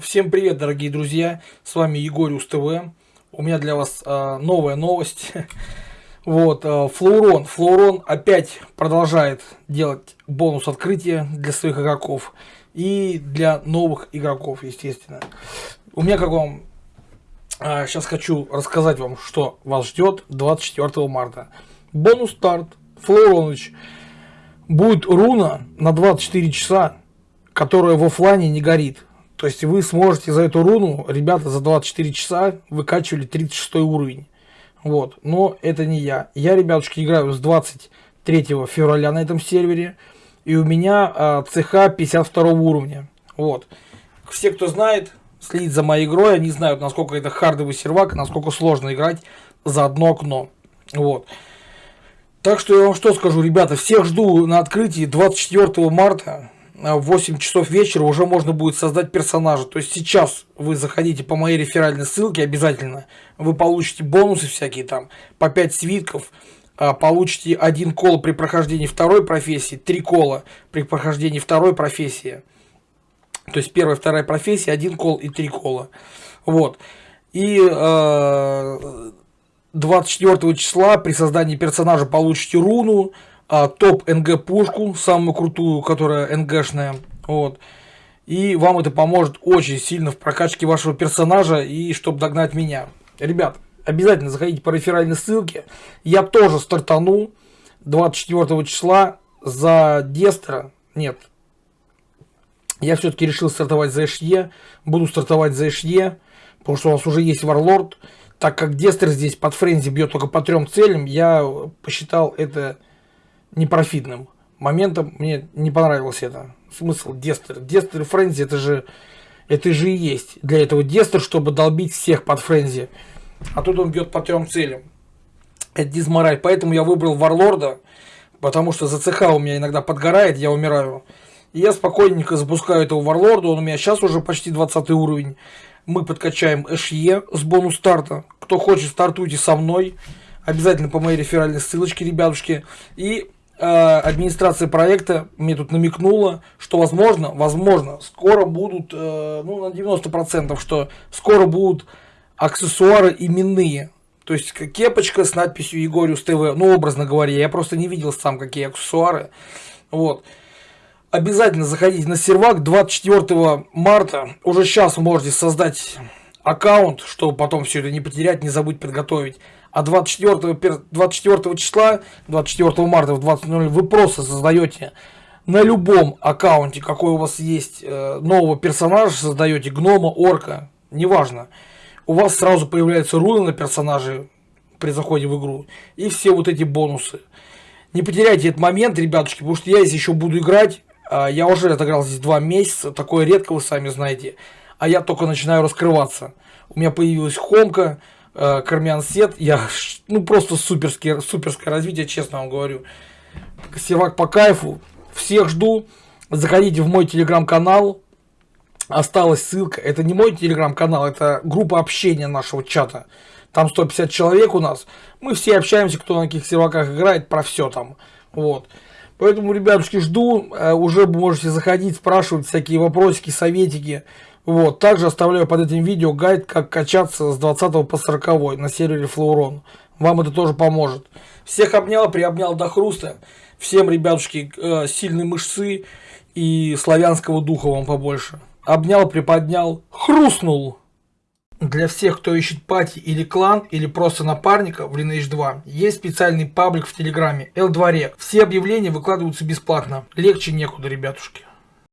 Всем привет, дорогие друзья! С вами Егорюс ТВ. У меня для вас э, новая новость. вот, э, Флоурон. Флоурон опять продолжает делать бонус открытия для своих игроков. И для новых игроков, естественно. У меня, как вам, э, сейчас хочу рассказать вам, что вас ждет 24 марта. Бонус старт. Флоуроныч. Будет руна на 24 часа, которая в офлайне не горит то есть вы сможете за эту руну, ребята, за 24 часа выкачивали 36 уровень. Вот, но это не я. Я, ребятушки, играю с 23 февраля на этом сервере. И у меня а, ЦХ 52 уровня. Вот. Все, кто знает, следит за моей игрой, они знают, насколько это хардовый сервак, насколько сложно играть за одно окно. Вот. Так что я вам что скажу, ребята, всех жду на открытии 24 марта в 8 часов вечера уже можно будет создать персонажа. То есть сейчас вы заходите по моей реферальной ссылке обязательно, вы получите бонусы всякие там, по 5 свитков, а, получите один кол при прохождении второй профессии, три кола при прохождении второй профессии. То есть первая, вторая профессия, один кол и три кола. Вот. И э, 24 числа при создании персонажа получите руну, а, топ НГ пушку, самую крутую, которая НГшная. Вот. И вам это поможет очень сильно в прокачке вашего персонажа и чтобы догнать меня. Ребят, обязательно заходите по реферальной ссылке. Я тоже стартану 24 числа за Дестера. Нет. Я все-таки решил стартовать за ШЕ. Буду стартовать за ШЕ. Потому что у нас уже есть Варлорд. Так как Дестер здесь под френзи бьет только по трем целям, я посчитал это непрофитным моментом. Мне не понравилось это. Смысл Дестер. Дестер и Френзи это же, это же и есть. Для этого Дестер, чтобы долбить всех под Френзи. А тут он бьет по трем целям. Это дизмораль. Поэтому я выбрал Варлорда. Потому что за ЦХ у меня иногда подгорает, я умираю. И я спокойненько запускаю этого Варлорда. Он у меня сейчас уже почти 20 уровень. Мы подкачаем ШЕ с бонус старта. Кто хочет, стартуйте со мной. Обязательно по моей реферальной ссылочке, ребятушки. И администрация проекта мне тут намекнула, что возможно, возможно, скоро будут, э, ну на 90%, что скоро будут аксессуары именные. То есть кепочка с надписью Егориус ТВ, ну образно говоря, я просто не видел сам какие аксессуары. Вот. Обязательно заходите на сервак 24 марта. Уже сейчас можете создать аккаунт, чтобы потом все это не потерять, не забыть подготовить. А 24, 24 числа, 24 марта в 20.00 вы просто создаете на любом аккаунте, какой у вас есть, э, нового персонажа создаете, гнома, орка, неважно. У вас сразу появляются руны на персонаже при заходе в игру. И все вот эти бонусы. Не потеряйте этот момент, ребятушки, потому что я здесь еще буду играть. А, я уже отыграл здесь два месяца, такое редко, вы сами знаете. А я только начинаю раскрываться. У меня появилась хомка, э, Кармян Сет, я, ну, просто суперское, суперское развитие, честно вам говорю. Сервак по кайфу, всех жду, заходите в мой телеграм-канал, осталась ссылка, это не мой телеграм-канал, это группа общения нашего чата, там 150 человек у нас, мы все общаемся, кто на каких серваках играет, про все там, вот. Поэтому, ребятушки, жду, э, уже можете заходить, спрашивать всякие вопросики, советики, вот, также оставляю под этим видео гайд, как качаться с 20 по 40 на сервере Флоурон. Вам это тоже поможет. Всех обнял, приобнял до хруста. Всем, ребятушки, э, сильной мышцы и славянского духа вам побольше. Обнял, приподнял, хрустнул. Для всех, кто ищет пати или клан, или просто напарника в Lineage 2, есть специальный паблик в Телеграме L2Rec. Все объявления выкладываются бесплатно. Легче некуда, ребятушки.